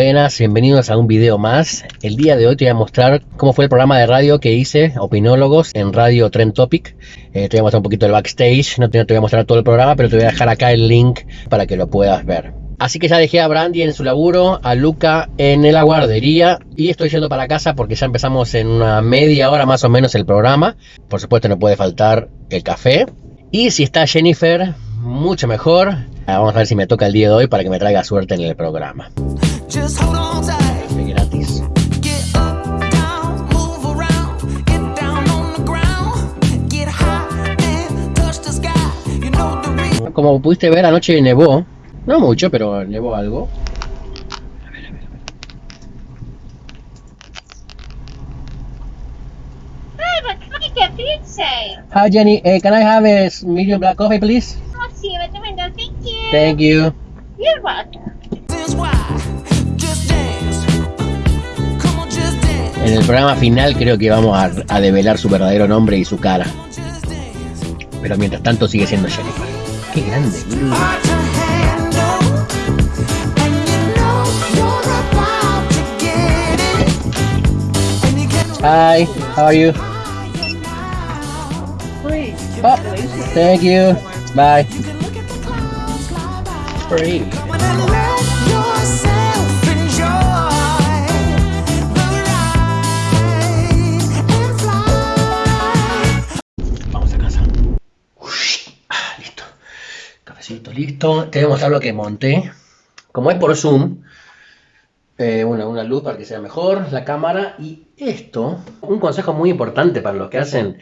Buenas, bienvenidos a un video más. El día de hoy te voy a mostrar cómo fue el programa de radio que hice, Opinólogos, en Radio Trend Topic. Eh, te voy a mostrar un poquito el backstage, no te, no te voy a mostrar todo el programa, pero te voy a dejar acá el link para que lo puedas ver. Así que ya dejé a Brandy en su laburo, a Luca en la guardería y estoy yendo para casa porque ya empezamos en una media hora más o menos el programa. Por supuesto no puede faltar el café. Y si está Jennifer, mucho mejor. Vamos a ver si me toca el día de hoy para que me traiga suerte en el programa. Just hold on tight. Café gratis. Get up, down, move around. Get down on the ground. Get high and touch the sky. You know the reason. Como pudiste ver, anoche nevó. No mucho, pero nevó algo. Hi, what can I get for you today? Hi Jenny, eh, can I have a s- medium black coffee please? I'll see you at the window. Thank you. Thank you. You're welcome. En el programa final creo que vamos a, a develar su verdadero nombre y su cara. Pero mientras tanto sigue siendo Jennifer. Qué grande. Hi, how are you? Oh, thank you. Bye. you listo. Te voy a mostrar lo que monté. Como es por Zoom, eh, una, luz para que sea mejor, la cámara y esto. Un consejo muy importante para los que hacen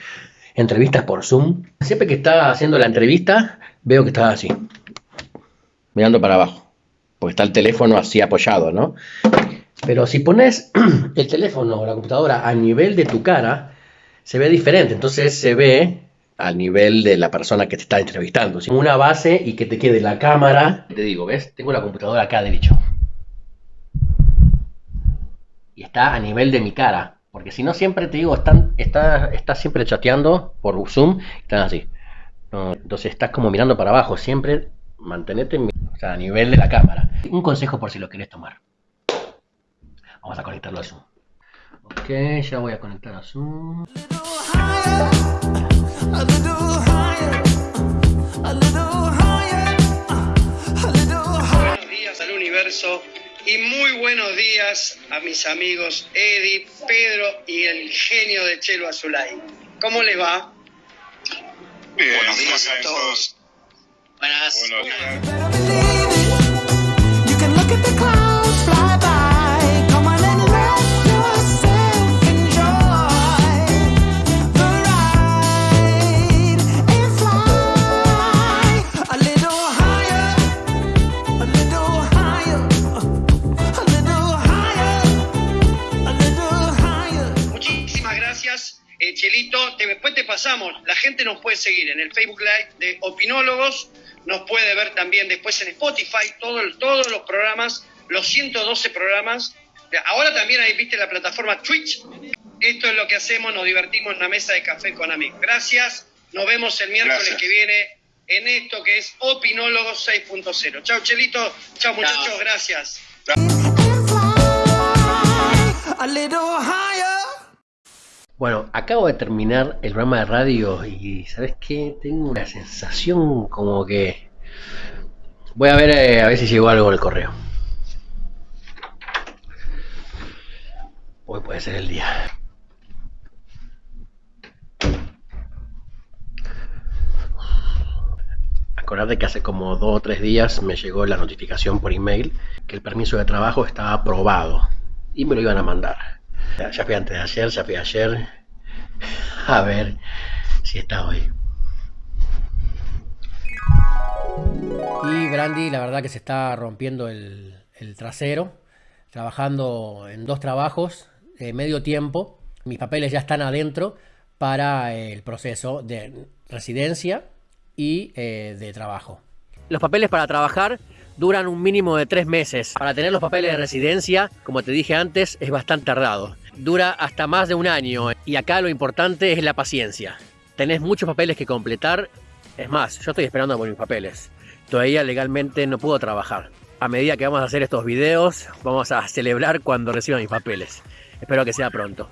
entrevistas por Zoom. Siempre que está haciendo la entrevista, veo que está así, mirando para abajo. Porque está el teléfono así apoyado, ¿no? Pero si pones el teléfono o la computadora a nivel de tu cara, se ve diferente. Entonces se ve al nivel de la persona que te está entrevistando. Una base y que te quede la cámara. Te digo, ¿ves? Tengo la computadora acá derecho. Y está a nivel de mi cara. Porque si no, siempre te digo, están, está, estás siempre chateando por Zoom. Están así. Entonces estás como mirando para abajo. Siempre mantenete o sea, a nivel de la cámara. Un consejo por si lo querés tomar. Vamos a conectarlo a Zoom. Ok, ya voy a conectar a Zoom. Higher, a little higher, a little higher, a little higher. Buenos días al universo y muy buenos días a mis amigos Eddie, Pedro y el genio de Chelo Azulay. ¿Cómo les va? Bien, Buenos días a todos. Buenas. Buenos días. Chelito. Te- después te pasamos. La gente nos puede seguir en el Facebook Live de Opinólogos. Nos puede ver también después en Spotify todo todos los programas, los 112 programas. Ahora también ahí viste la plataforma Twitch. Esto es lo que hacemos, nos divertimos en una mesa de café con amigos. Gracias. Nos vemos el miércoles Gracias. que viene en esto que es Opinólogos 6.0. Chao, Chelito. Chao, muchachos. Gracias. and fly a little higher. Bueno, acabo de terminar el programa de radio y ¿sabes qué? Tengo una sensación como que... Voy a ver eh, a ver si llegó algo en el correo. Hoy puede ser el día. Acordate que hace como dos o tres días me llegó la notificación por email que el permiso de trabajo estaba aprobado y me lo iban a mandar. Ya, fui antes de ayer, ya fui ayer. A ver si está hoy. Y Brandy, la verdad que se está rompiendo el, el trasero, trabajando en dos trabajos, eh, medio tiempo. Mis papeles ya están adentro para eh, el proceso de residencia y eh, de trabajo. Los papeles para trabajar duran un mínimo de tres meses. Para tener los papeles de residencia, como te dije antes, es bastante tardado. Dura hasta más de un año y acá lo importante es la paciencia. Tenés muchos papeles que completar. Es más, yo estoy esperando por mis papeles. Todavía legalmente no puedo trabajar. a medida que vamos a hacer estos videos, vamos a celebrar cuando reciba mis papeles. Espero que sea pronto.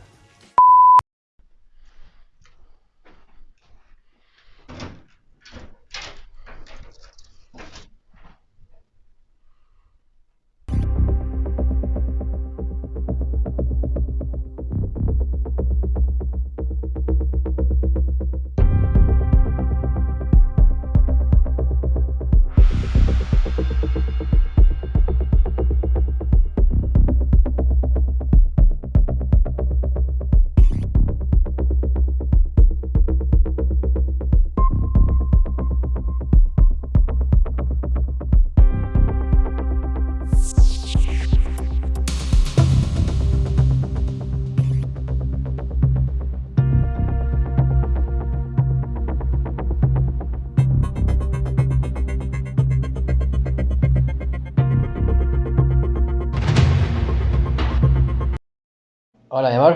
Hola, mi amor.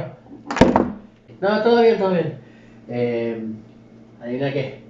No, todo bien, todo bien. Eh, adivina qué.